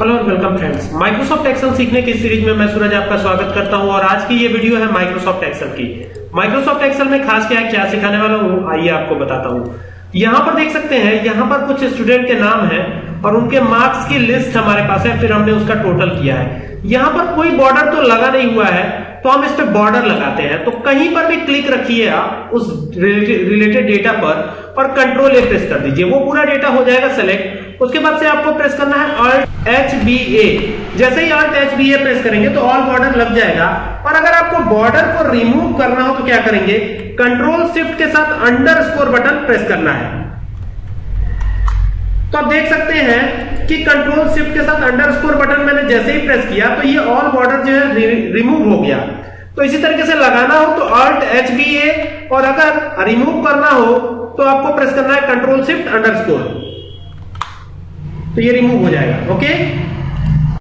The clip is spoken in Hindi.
Hello and welcome friends Microsoft Excel सीखने की सीरीज़ में मैं सूरज आपका स्वागत करता हूँ और आज की ये वीडियो है माइक्रोसॉफ्ट एक्सेल की। माइक्रोसॉफ्ट एक्सेल में खास क्या क्या सिखाने वाला हूँ, आइए आपको बताता हूँ। यहाँ पर देख सकते हैं, यहाँ पर कुछ स्टूडेंट के नाम है और उनके मार्क्स की लिस्ट हमारे पास है, फिर हमने उसका टोटल किया है। यहाँ पर कोई बॉर्डर तो लगा नहीं हुआ है तो हम इस पे बॉर्डर लगाते हैं। तो कहीं पर भी क्लिक रखिए आप उस रिलेटेड डेटा पर और कंट्रोल ए प्रेस कर दीजिए। वो पूरा डेटा हो जाएगा सेलेक्ट उसके बाद से आपको प्रेस करना है ऑल्ट एच बी ए जैसे ही Alt H B A press करेंगे तो ऑल बॉर्डर लग जाएगा। और अगर आपको बॉर्डर को रिमूव करना हो तो क्या करेंगे? कंट्रोल शिफ्ट के साथ अंडर स्कोर बटन प्रेस करना है। तो आप देख सकते हैं कि कंट्रोल शिफ्ट के साथ अंडर स्कोर बटन मैंने जैसे ही प्रेस किया तो ये ऑल बॉर्डर जो है रिमूव हो गया। तो इसी तरीके से लगाना हो तो ऑल्ट एच बी ए और अगर रिमूव करना हो तो आपको प्रेस करना है कंट्रोल शिफ्ट अंडर स्कोर तो ये रिमूव हो जाएगा ओके